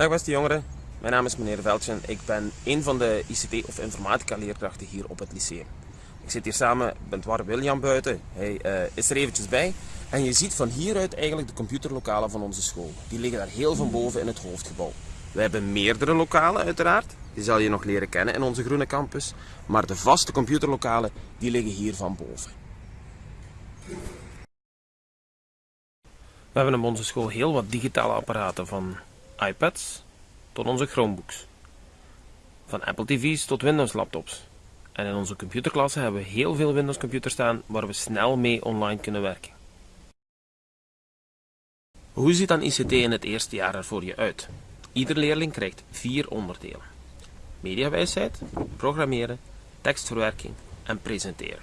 Dag beste jongeren, mijn naam is meneer Veldjen. Ik ben een van de ICT of informatica leerkrachten hier op het lyceum. Ik zit hier samen met War William buiten. Hij uh, is er eventjes bij. En je ziet van hieruit eigenlijk de computerlokalen van onze school. Die liggen daar heel van boven in het hoofdgebouw. We hebben meerdere lokalen uiteraard. Die zal je nog leren kennen in onze groene campus. Maar de vaste computerlokalen die liggen hier van boven. We hebben op onze school heel wat digitale apparaten van iPads tot onze Chromebooks. Van Apple TV's tot Windows laptops. En in onze computerklasse hebben we heel veel Windows computers staan waar we snel mee online kunnen werken. Hoe ziet dan ICT in het eerste jaar er voor je uit? Ieder leerling krijgt vier onderdelen. Mediawijsheid, programmeren, tekstverwerking en presenteren.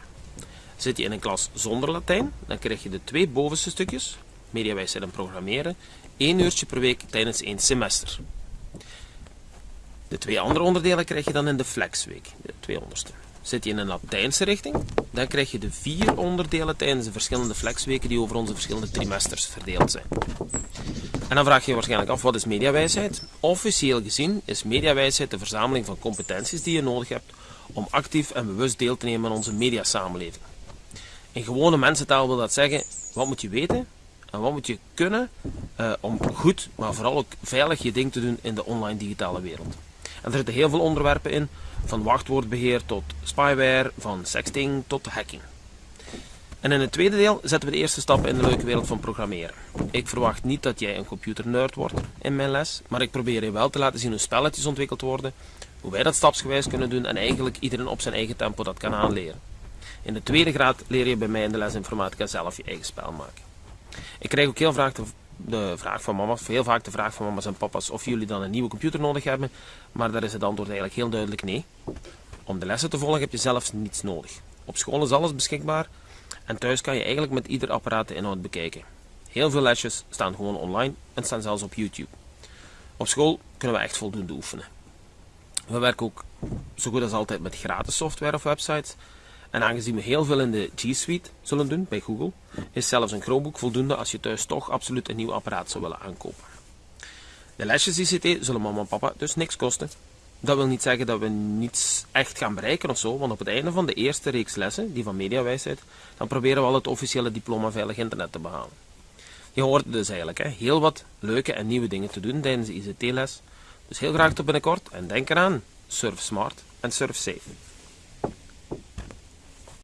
Zit je in een klas zonder Latijn, dan krijg je de twee bovenste stukjes, mediawijsheid en programmeren, één uurtje per week tijdens één semester. De twee andere onderdelen krijg je dan in de flexweek, de twee onderste. Zit je in een Latijnse richting, dan krijg je de vier onderdelen tijdens de verschillende flexweken die over onze verschillende trimesters verdeeld zijn. En dan vraag je je waarschijnlijk af, wat is mediawijsheid? Officieel gezien is mediawijsheid de verzameling van competenties die je nodig hebt om actief en bewust deel te nemen aan onze mediasamenleving. In gewone mensentaal wil dat zeggen, wat moet je weten en wat moet je kunnen uh, om goed, maar vooral ook veilig je ding te doen in de online digitale wereld. En er zitten heel veel onderwerpen in, van wachtwoordbeheer tot spyware, van sexting tot hacking. En in het tweede deel zetten we de eerste stappen in de leuke wereld van programmeren. Ik verwacht niet dat jij een computernerd wordt in mijn les, maar ik probeer je wel te laten zien hoe spelletjes ontwikkeld worden, hoe wij dat stapsgewijs kunnen doen en eigenlijk iedereen op zijn eigen tempo dat kan aanleren. In de tweede graad leer je bij mij in de les informatica zelf je eigen spel maken. Ik krijg ook heel vaak de, vraag van mama's, heel vaak de vraag van mama's en papa's of jullie dan een nieuwe computer nodig hebben, maar daar is het antwoord eigenlijk heel duidelijk nee. Om de lessen te volgen heb je zelfs niets nodig. Op school is alles beschikbaar en thuis kan je eigenlijk met ieder apparaat de inhoud bekijken. Heel veel lesjes staan gewoon online en staan zelfs op YouTube. Op school kunnen we echt voldoende oefenen. We werken ook zo goed als altijd met gratis software of websites. En aangezien we heel veel in de G Suite zullen doen bij Google, is zelfs een Chromebook voldoende als je thuis toch absoluut een nieuw apparaat zou willen aankopen. De lesjes ICT zullen mama en papa dus niks kosten. Dat wil niet zeggen dat we niets echt gaan bereiken of zo, want op het einde van de eerste reeks lessen, die van mediawijsheid, dan proberen we al het officiële diploma veilig internet te behalen. Je hoort dus eigenlijk hè, heel wat leuke en nieuwe dingen te doen tijdens de ICT-les. Dus heel graag tot binnenkort en denk eraan, surf smart en surf safe.